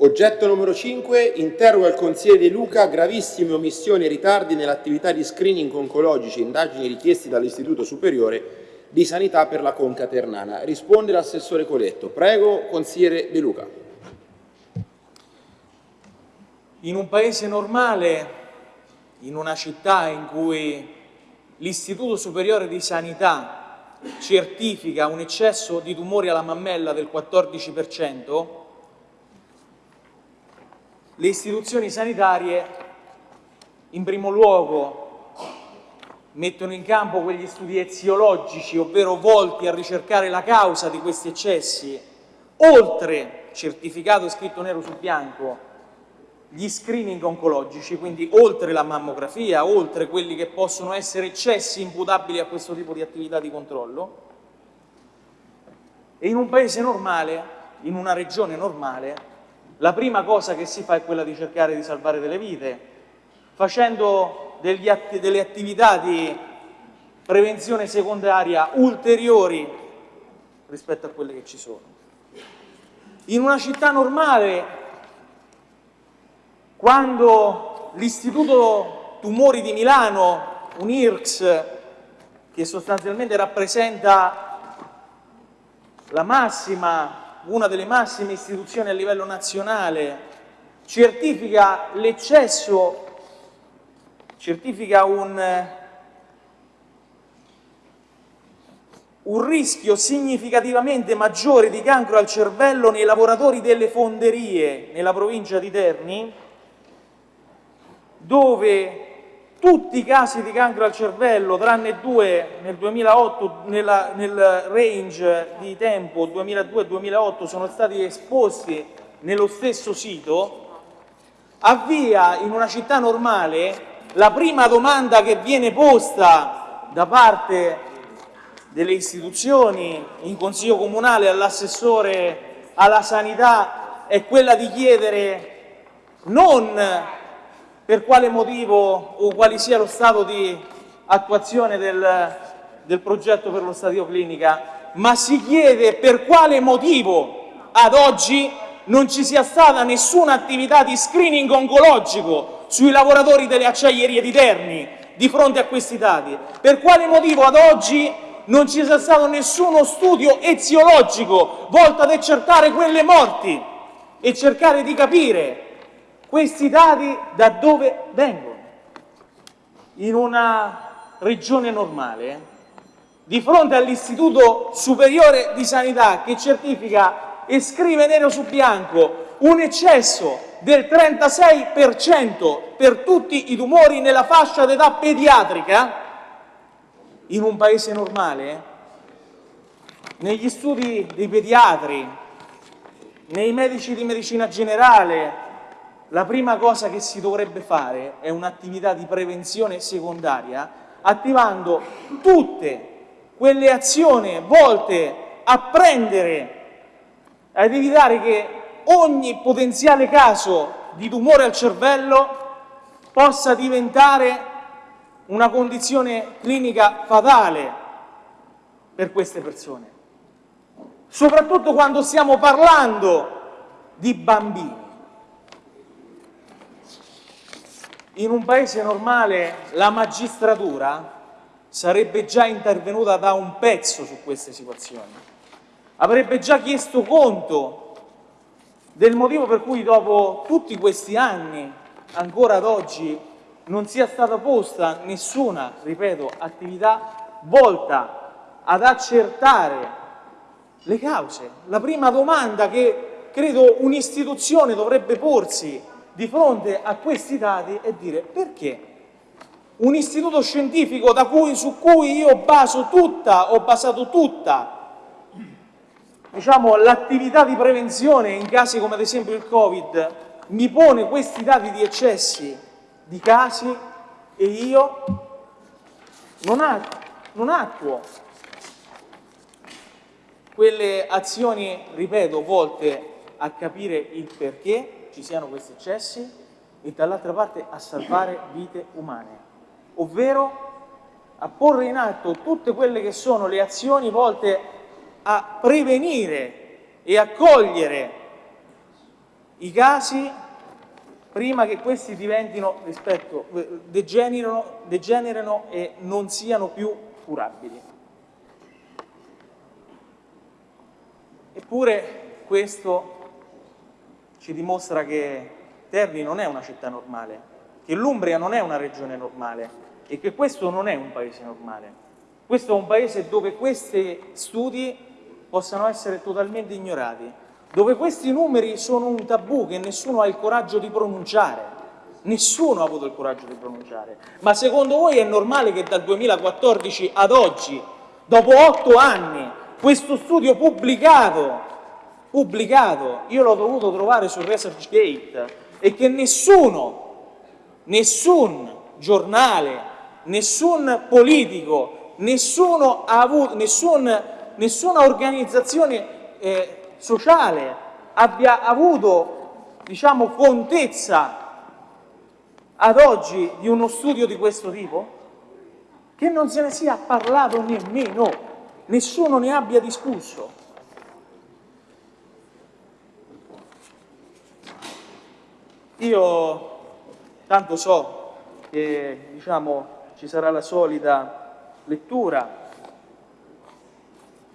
Oggetto numero 5, interroga il consigliere De Luca, gravissime omissioni e ritardi nell'attività di screening oncologici indagini richiesti dall'Istituto Superiore di Sanità per la Conca Ternana. Risponde l'assessore Coletto. Prego, consigliere De Luca. In un paese normale, in una città in cui l'Istituto Superiore di Sanità certifica un eccesso di tumori alla mammella del 14%, le istituzioni sanitarie in primo luogo mettono in campo quegli studi eziologici, ovvero volti a ricercare la causa di questi eccessi, oltre certificato e scritto nero su bianco gli screening oncologici, quindi oltre la mammografia, oltre quelli che possono essere eccessi imputabili a questo tipo di attività di controllo, e in un paese normale, in una regione normale, la prima cosa che si fa è quella di cercare di salvare delle vite, facendo atti, delle attività di prevenzione secondaria ulteriori rispetto a quelle che ci sono. In una città normale quando l'Istituto Tumori di Milano, un IRCS, che sostanzialmente rappresenta la massima, una delle massime istituzioni a livello nazionale, certifica l'eccesso, certifica un, un rischio significativamente maggiore di cancro al cervello nei lavoratori delle fonderie nella provincia di Terni, dove tutti i casi di cancro al cervello, tranne due nel 2008, nella, nel range di tempo 2002-2008, sono stati esposti nello stesso sito, avvia in una città normale la prima domanda che viene posta da parte delle istituzioni, in consiglio comunale, all'assessore alla sanità, è quella di chiedere non per quale motivo o quale sia lo stato di attuazione del, del progetto per lo stadio clinica, ma si chiede per quale motivo ad oggi non ci sia stata nessuna attività di screening oncologico sui lavoratori delle acciaierie di Terni di fronte a questi dati. Per quale motivo ad oggi non ci sia stato nessuno studio eziologico volto ad accertare quelle morti e cercare di capire questi dati da dove vengono? In una regione normale, di fronte all'Istituto Superiore di Sanità che certifica e scrive nero su bianco un eccesso del 36% per tutti i tumori nella fascia d'età pediatrica, in un paese normale, negli studi dei pediatri, nei medici di medicina generale, la prima cosa che si dovrebbe fare è un'attività di prevenzione secondaria attivando tutte quelle azioni volte a prendere, ad evitare che ogni potenziale caso di tumore al cervello possa diventare una condizione clinica fatale per queste persone. Soprattutto quando stiamo parlando di bambini. In un paese normale la magistratura sarebbe già intervenuta da un pezzo su queste situazioni, avrebbe già chiesto conto del motivo per cui dopo tutti questi anni, ancora ad oggi, non sia stata posta nessuna, ripeto, attività volta ad accertare le cause. La prima domanda che credo un'istituzione dovrebbe porsi di fronte a questi dati e dire perché un istituto scientifico cui, su cui io baso tutta, ho basato tutta diciamo, l'attività di prevenzione in casi come ad esempio il Covid mi pone questi dati di eccessi di casi e io non, attuo, non attuo quelle azioni, ripeto, volte a capire il perché ci siano questi eccessi e dall'altra parte a salvare vite umane, ovvero a porre in atto tutte quelle che sono le azioni volte a prevenire e a cogliere i casi prima che questi diventino, rispetto, degenerino, degenerino e non siano più curabili. Eppure questo ci dimostra che Terni non è una città normale, che l'Umbria non è una regione normale e che questo non è un paese normale. Questo è un paese dove questi studi possano essere totalmente ignorati, dove questi numeri sono un tabù che nessuno ha il coraggio di pronunciare. Nessuno ha avuto il coraggio di pronunciare. Ma secondo voi è normale che dal 2014 ad oggi, dopo otto anni, questo studio pubblicato, pubblicato, io l'ho dovuto trovare su ResearchGate, e che nessuno, nessun giornale, nessun politico avuto, nessun, nessuna organizzazione eh, sociale abbia avuto diciamo, contezza ad oggi di uno studio di questo tipo? Che non se ne sia parlato nemmeno, nessuno ne abbia discusso. Io tanto so che diciamo, ci sarà la solita lettura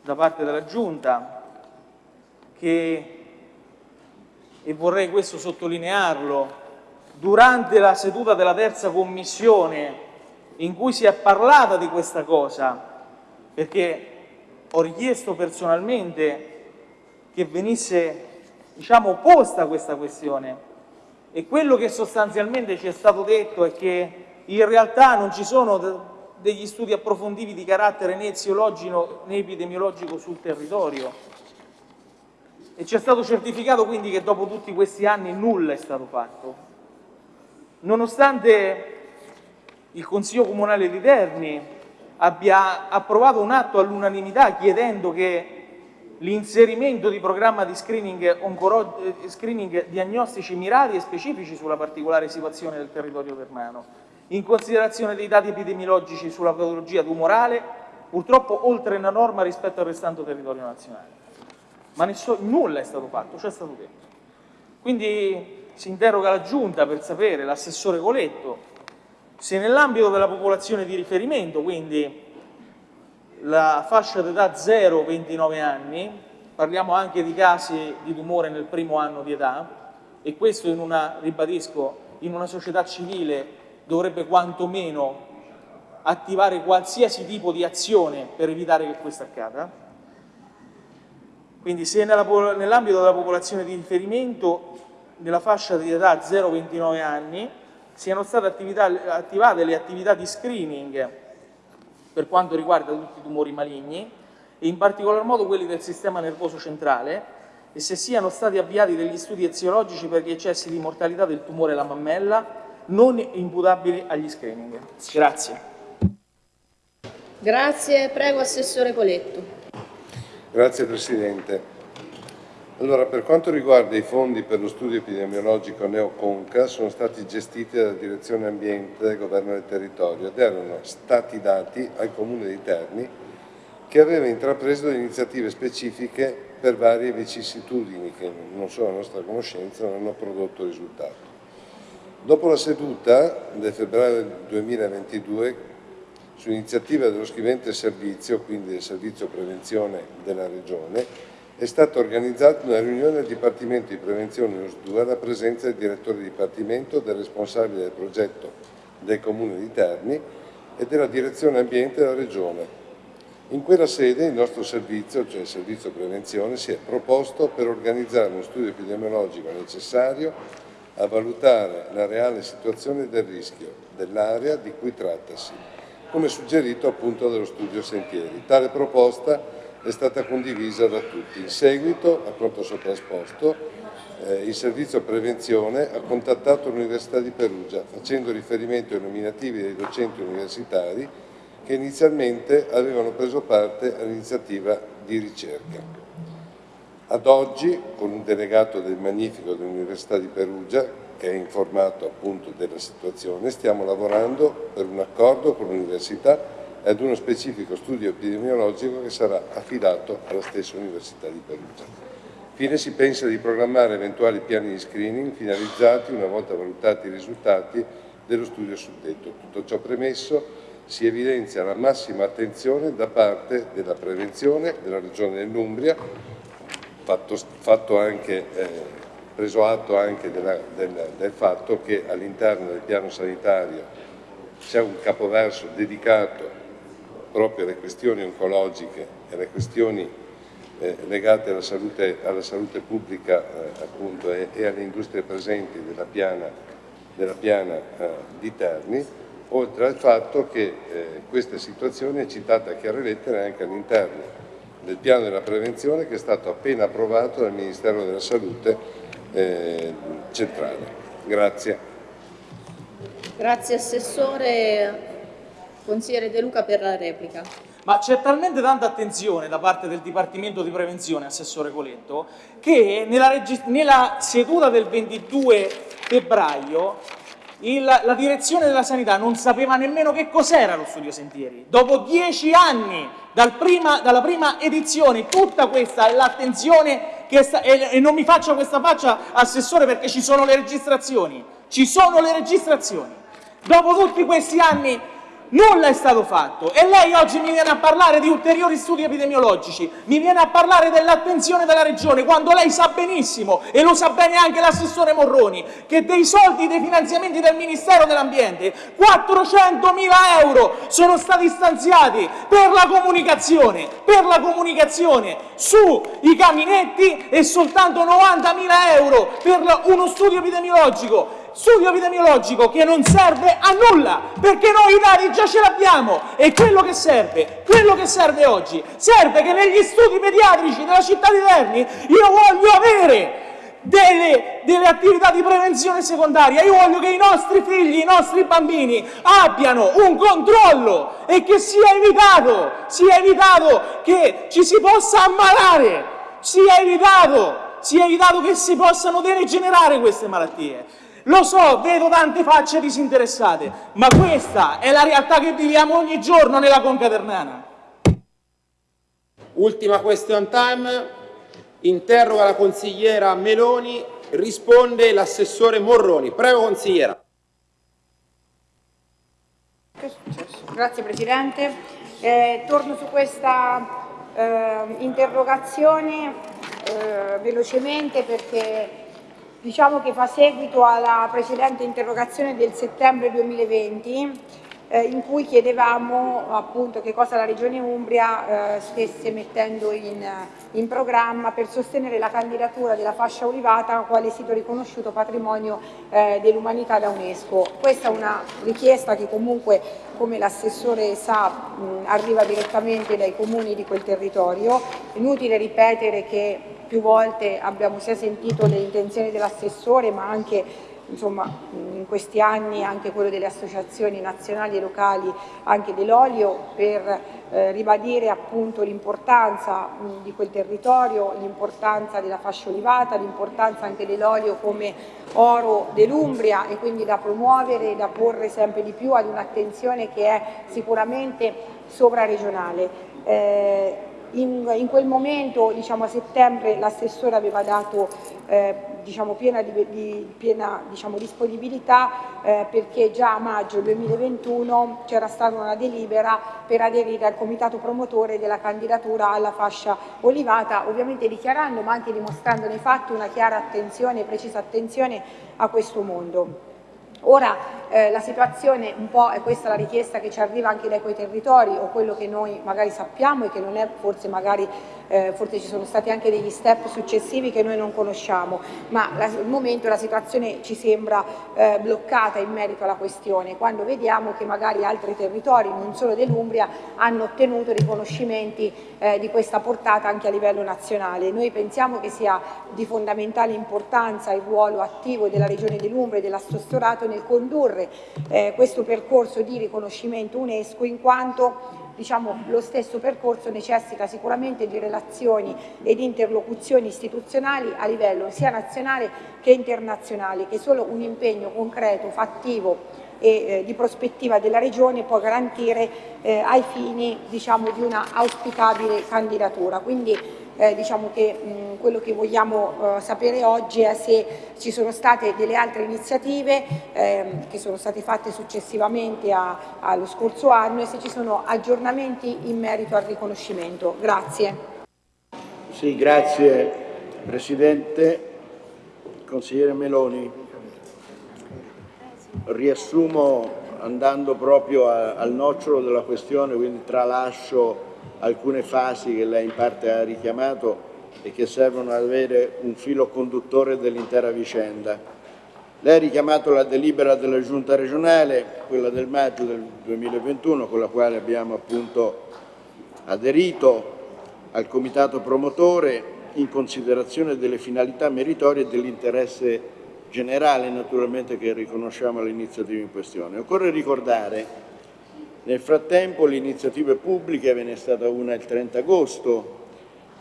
da parte della Giunta che, e vorrei questo sottolinearlo, durante la seduta della terza commissione in cui si è parlata di questa cosa, perché ho richiesto personalmente che venisse diciamo, posta questa questione e quello che sostanzialmente ci è stato detto è che in realtà non ci sono degli studi approfonditi di carattere né eziologico né epidemiologico sul territorio e ci è stato certificato quindi che dopo tutti questi anni nulla è stato fatto. Nonostante il Consiglio Comunale di Terni abbia approvato un atto all'unanimità chiedendo che l'inserimento di programma di screening, eh, screening diagnostici mirati e specifici sulla particolare situazione del territorio ternano in considerazione dei dati epidemiologici sulla patologia tumorale, purtroppo oltre la norma rispetto al restante territorio nazionale. Ma nulla è stato fatto, ciò è stato detto. Quindi si interroga la Giunta per sapere, l'assessore Coletto, se nell'ambito della popolazione di riferimento, quindi la fascia d'età 0-29 anni, parliamo anche di casi di tumore nel primo anno di età, e questo in una, ribadisco, in una società civile dovrebbe quantomeno attivare qualsiasi tipo di azione per evitare che questo accada. Quindi se nell'ambito della popolazione di riferimento, nella fascia di età 0-29 anni, siano state attività, attivate le attività di screening per quanto riguarda tutti i tumori maligni e in particolar modo quelli del sistema nervoso centrale e se siano stati avviati degli studi eziologici per gli eccessi di mortalità del tumore alla mammella non imputabili agli screening. Grazie. Grazie, prego Assessore Coletto. Grazie Presidente. Allora, per quanto riguarda i fondi per lo studio epidemiologico Neoconca, sono stati gestiti dalla Direzione Ambiente del Governo del Territorio ed erano stati dati al Comune di Terni che aveva intrapreso iniziative specifiche per varie vicissitudini che non sono a nostra conoscenza non hanno prodotto risultato. Dopo la seduta del febbraio 2022, su iniziativa dello scrivente servizio, quindi del servizio prevenzione della Regione, è stata organizzata una riunione del Dipartimento di Prevenzione OS2 alla presenza del direttore di Dipartimento, del responsabile del progetto del Comune di Terni e della Direzione Ambiente della Regione. In quella sede il nostro servizio, cioè il servizio prevenzione, si è proposto per organizzare uno studio epidemiologico necessario a valutare la reale situazione del rischio dell'area di cui trattasi, come suggerito appunto dallo studio Sentieri. Tale proposta è stata condivisa da tutti. In seguito, a quanto sopra-esposto, eh, il servizio prevenzione ha contattato l'Università di Perugia facendo riferimento ai nominativi dei docenti universitari che inizialmente avevano preso parte all'iniziativa di ricerca. Ad oggi, con un delegato del Magnifico dell'Università di Perugia, che è informato appunto della situazione, stiamo lavorando per un accordo con l'Università ad uno specifico studio epidemiologico che sarà affidato alla stessa Università di Perugia. Infine si pensa di programmare eventuali piani di screening finalizzati, una volta valutati i risultati, dello studio suddetto. Tutto ciò premesso, si evidenzia la massima attenzione da parte della prevenzione della Regione dell'Umbria, fatto, fatto anche, eh, preso atto anche della, del, del fatto che all'interno del piano sanitario c'è un capoverso dedicato proprio alle questioni oncologiche e alle questioni eh, legate alla salute, alla salute pubblica eh, appunto, e, e, alle industrie presenti della piana, della piana eh, di Terni, oltre al fatto che eh, questa situazione è citata a chiare lettere anche all'interno del piano della prevenzione che è stato appena approvato dal Ministero della Salute eh, centrale. Grazie. Grazie Assessore. Consigliere De Luca per la replica. Ma c'è talmente tanta attenzione da parte del Dipartimento di Prevenzione, Assessore Coletto, che nella, nella seduta del 22 febbraio il, la direzione della sanità non sapeva nemmeno che cos'era lo studio sentieri. Dopo dieci anni dal prima, dalla prima edizione, tutta questa è l'attenzione e, e non mi faccia questa faccia, Assessore, perché ci sono le registrazioni. Ci sono le registrazioni. Dopo tutti questi anni Nulla è stato fatto e lei oggi mi viene a parlare di ulteriori studi epidemiologici, mi viene a parlare dell'attenzione della Regione, quando lei sa benissimo, e lo sa bene anche l'assessore Morroni, che dei soldi, dei finanziamenti del Ministero dell'Ambiente, 400 mila euro sono stati stanziati per la comunicazione, per la comunicazione sui caminetti e soltanto 90 mila euro per uno studio epidemiologico studio epidemiologico che non serve a nulla, perché noi i dati già ce l'abbiamo e quello che serve, quello che serve oggi, serve che negli studi pediatrici della città di Terni io voglio avere delle, delle, attività di prevenzione secondaria. Io voglio che i nostri figli, i nostri bambini abbiano un controllo e che sia evitato, sia evitato che ci si possa ammalare, sia evitato, sia evitato che si possano degenerare queste malattie. Lo so, vedo tante facce disinteressate, ma questa è la realtà che viviamo ogni giorno nella Conca Ternana. Ultima question time, interroga la consigliera Meloni, risponde l'assessore Morroni. Prego consigliera. Grazie Presidente. Eh, torno su questa eh, interrogazione eh, velocemente perché diciamo che fa seguito alla precedente interrogazione del settembre 2020 eh, in cui chiedevamo appunto che cosa la Regione Umbria eh, stesse mettendo in, in, programma per sostenere la candidatura della fascia olivata quale sito riconosciuto patrimonio eh, dell'umanità da UNESCO. Questa è una richiesta che comunque, come l'assessore sa, mh, arriva direttamente dai comuni di quel territorio. Inutile ripetere che più volte abbiamo sia sentito le intenzioni dell'assessore ma anche insomma, in questi anni anche quello delle associazioni nazionali e locali anche dell'olio per eh, ribadire appunto l'importanza di quel territorio, l'importanza della fascia olivata, l'importanza anche dell'olio come oro dell'Umbria e quindi da promuovere e da porre sempre di più ad un'attenzione che è sicuramente sovraregionale. Eh, in, in, quel momento, diciamo a settembre, l'assessore aveva dato eh, diciamo, piena, di, di, piena diciamo, disponibilità eh, perché già a maggio 2021 c'era stata una delibera per aderire al comitato promotore della candidatura alla fascia olivata, ovviamente dichiarando ma anche dimostrando nei fatti una chiara attenzione, precisa attenzione a questo mondo. Ora eh, la situazione un po' è questa la richiesta che ci arriva anche dai quei territori o quello che noi magari sappiamo e che non è forse magari eh, forse ci sono stati anche degli step successivi che noi non conosciamo, ma la, al momento la situazione ci sembra eh, bloccata in merito alla questione, quando vediamo che magari altri territori, non solo dell'Umbria, hanno ottenuto riconoscimenti eh, di questa portata anche a livello nazionale. Noi pensiamo che sia di fondamentale importanza il ruolo attivo della Regione dell'Umbria e dell'assessorato nel condurre eh, questo percorso di riconoscimento UNESCO in quanto diciamo, lo stesso percorso necessita sicuramente di relazioni ed interlocuzioni istituzionali a livello sia nazionale che internazionale, che solo un impegno concreto, fattivo e eh, di prospettiva della Regione può garantire eh, ai fini diciamo, di una auspicabile candidatura. Quindi eh, diciamo che mh, quello che vogliamo eh, sapere oggi è se ci sono state delle altre iniziative ehm, che sono state fatte successivamente a, allo scorso anno e se ci sono aggiornamenti in merito al riconoscimento. Grazie. Sì, grazie Presidente. Consigliere Meloni, riassumo andando proprio a, al nocciolo della questione, quindi tralascio alcune fasi che lei in parte ha richiamato e che servono ad avere un filo conduttore dell'intera vicenda. Lei ha richiamato la delibera della Giunta regionale, quella del maggio del 2021, con la quale abbiamo appunto aderito al comitato promotore in considerazione delle finalità meritorie e dell'interesse generale naturalmente che riconosciamo all'iniziativa in questione. Occorre ricordare nel frattempo le iniziative pubbliche, ve n'è stata una il 30 agosto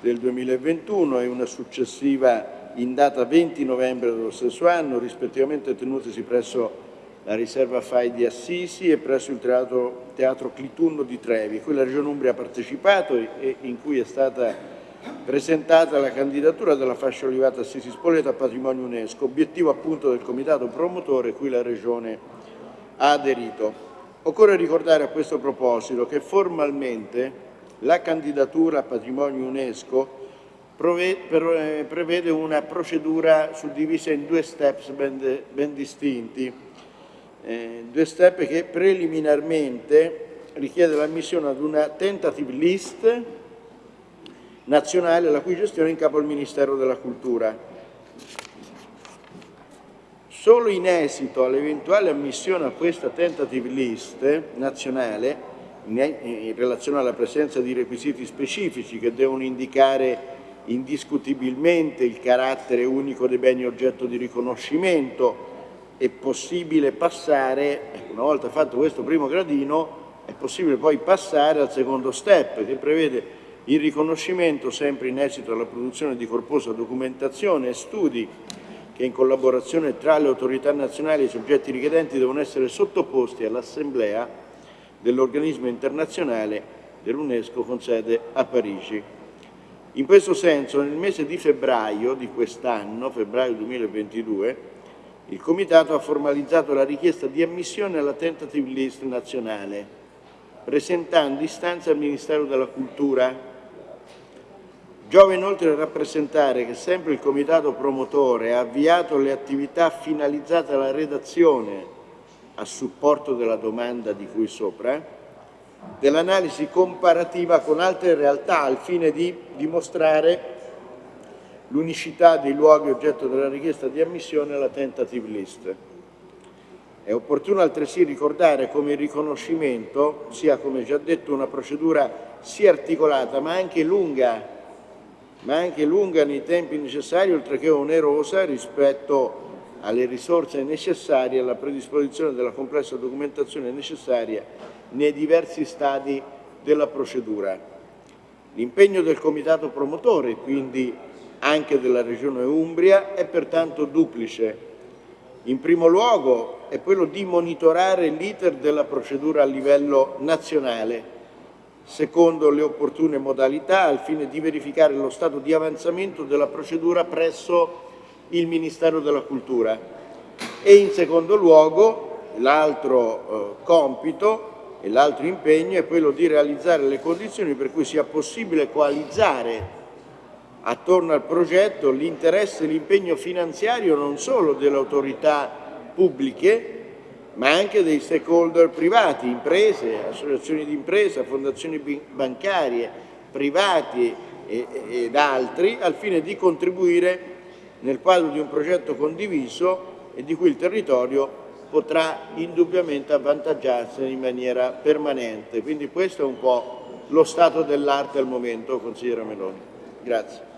del 2021 e una successiva in data 20 novembre dello stesso anno, rispettivamente tenutesi presso la riserva FAI di Assisi e presso il teatro, teatro Clitunno di Trevi, cui la Regione Umbria ha partecipato e in cui è stata presentata la candidatura della fascia olivata Assisi Spoleto a patrimonio UNESCO, obiettivo appunto del comitato promotore cui la Regione ha aderito. Occorre ricordare a questo proposito che formalmente la candidatura a patrimonio UNESCO prevede una procedura suddivisa in due steps ben, ben distinti, eh, due step che preliminarmente richiede l'ammissione ad una tentative list nazionale la cui gestione è in capo al Ministero della Cultura. Solo in esito all'eventuale ammissione a questa tentative list nazionale, in relazione alla presenza di requisiti specifici che devono indicare indiscutibilmente il carattere unico dei beni oggetto di riconoscimento, è possibile passare, ecco, una volta fatto questo primo gradino, è possibile poi passare al secondo step che prevede il riconoscimento sempre in esito alla produzione di corposa documentazione e studi che in collaborazione tra le autorità nazionali e i soggetti richiedenti devono essere sottoposti all'Assemblea dell'organismo internazionale dell'UNESCO con sede a Parigi. In questo senso, nel mese di febbraio di quest'anno, febbraio 2022, il Comitato ha formalizzato la richiesta di ammissione alla tentative list nazionale, presentando istanza al Ministero della Cultura Giova inoltre rappresentare che sempre il Comitato promotore ha avviato le attività finalizzate alla redazione a supporto della domanda di cui sopra, dell'analisi comparativa con altre realtà al fine di dimostrare l'unicità dei luoghi oggetto della richiesta di ammissione alla tentative list. È opportuno altresì ricordare come il riconoscimento sia, come già detto, una procedura sia articolata ma anche lunga ma anche lunga nei tempi necessari, oltre che onerosa rispetto alle risorse necessarie alla predisposizione della complessa documentazione necessaria nei diversi stadi della procedura. L'impegno del Comitato promotore, quindi anche della Regione Umbria, è pertanto duplice. In primo luogo è quello di monitorare l'iter della procedura a livello nazionale, secondo le opportune modalità al fine di verificare lo stato di avanzamento della procedura presso il Ministero della Cultura. E in secondo luogo l'altro eh, compito e l'altro impegno è quello di realizzare le condizioni per cui sia possibile coalizzare attorno al progetto l'interesse e l'impegno finanziario non solo delle autorità pubbliche ma anche dei stakeholder privati, imprese, associazioni di impresa, fondazioni bancarie, privati ed altri, al fine di contribuire nel quadro di un progetto condiviso e di cui il territorio potrà indubbiamente avvantaggiarsi in maniera permanente. Quindi questo è un po' lo stato dell'arte al momento, consigliere Meloni. Grazie.